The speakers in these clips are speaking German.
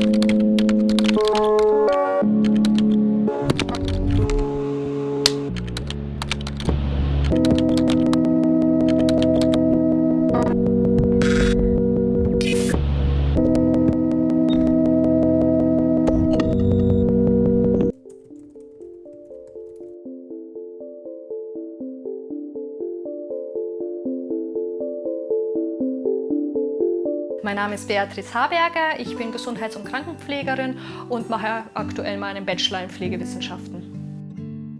you Mein Name ist Beatrice Haberger, ich bin Gesundheits- und Krankenpflegerin und mache aktuell meinen Bachelor in Pflegewissenschaften.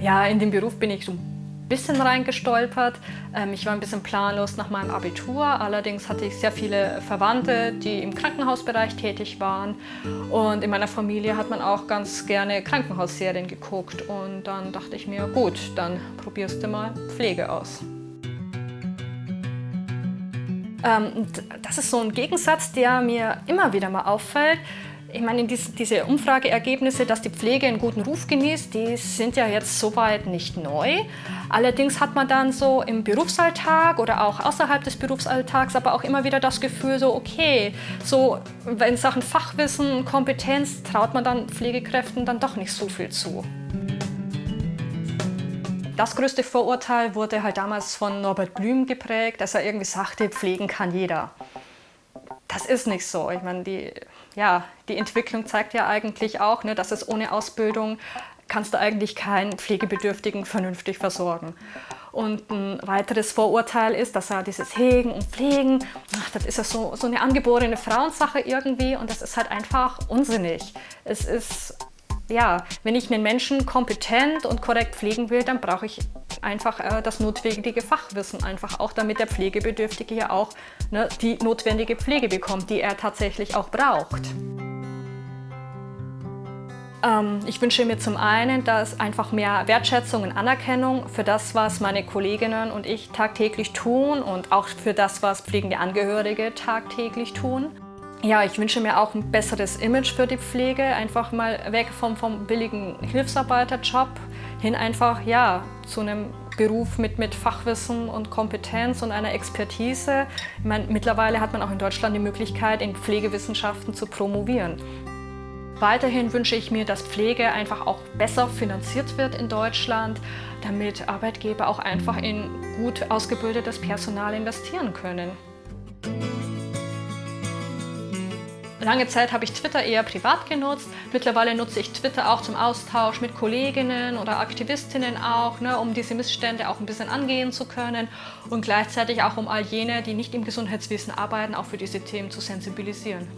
Ja, in den Beruf bin ich so ein bisschen reingestolpert. Ähm, ich war ein bisschen planlos nach meinem Abitur, allerdings hatte ich sehr viele Verwandte, die im Krankenhausbereich tätig waren und in meiner Familie hat man auch ganz gerne Krankenhausserien geguckt und dann dachte ich mir, gut, dann probierst du mal Pflege aus. Ähm, das ist so ein Gegensatz, der mir immer wieder mal auffällt. Ich meine, diese Umfrageergebnisse, dass die Pflege einen guten Ruf genießt, die sind ja jetzt soweit nicht neu. Allerdings hat man dann so im Berufsalltag oder auch außerhalb des Berufsalltags aber auch immer wieder das Gefühl, so okay, so in Sachen Fachwissen, Kompetenz traut man dann Pflegekräften dann doch nicht so viel zu. Das größte Vorurteil wurde halt damals von Norbert Blüm geprägt, dass er irgendwie sagte, pflegen kann jeder. Das ist nicht so. Ich meine, die, ja, die Entwicklung zeigt ja eigentlich auch, ne, dass es ohne Ausbildung kannst du eigentlich keinen Pflegebedürftigen vernünftig versorgen. Und ein weiteres Vorurteil ist, dass er dieses Hegen und Pflegen, ach, das ist ja so, so eine angeborene Frauensache irgendwie und das ist halt einfach unsinnig. Es ist ja, wenn ich einen Menschen kompetent und korrekt pflegen will, dann brauche ich einfach äh, das notwendige Fachwissen, einfach auch damit der Pflegebedürftige ja auch ne, die notwendige Pflege bekommt, die er tatsächlich auch braucht. Ähm, ich wünsche mir zum einen, dass einfach mehr Wertschätzung und Anerkennung für das, was meine Kolleginnen und ich tagtäglich tun und auch für das, was pflegende Angehörige tagtäglich tun. Ja, ich wünsche mir auch ein besseres Image für die Pflege, einfach mal weg vom, vom billigen Hilfsarbeiterjob hin einfach ja, zu einem Beruf mit, mit Fachwissen und Kompetenz und einer Expertise. Ich meine, mittlerweile hat man auch in Deutschland die Möglichkeit, in Pflegewissenschaften zu promovieren. Weiterhin wünsche ich mir, dass Pflege einfach auch besser finanziert wird in Deutschland, damit Arbeitgeber auch einfach in gut ausgebildetes Personal investieren können. Lange Zeit habe ich Twitter eher privat genutzt. Mittlerweile nutze ich Twitter auch zum Austausch mit Kolleginnen oder Aktivistinnen auch, ne, um diese Missstände auch ein bisschen angehen zu können und gleichzeitig auch um all jene, die nicht im Gesundheitswesen arbeiten, auch für diese Themen zu sensibilisieren.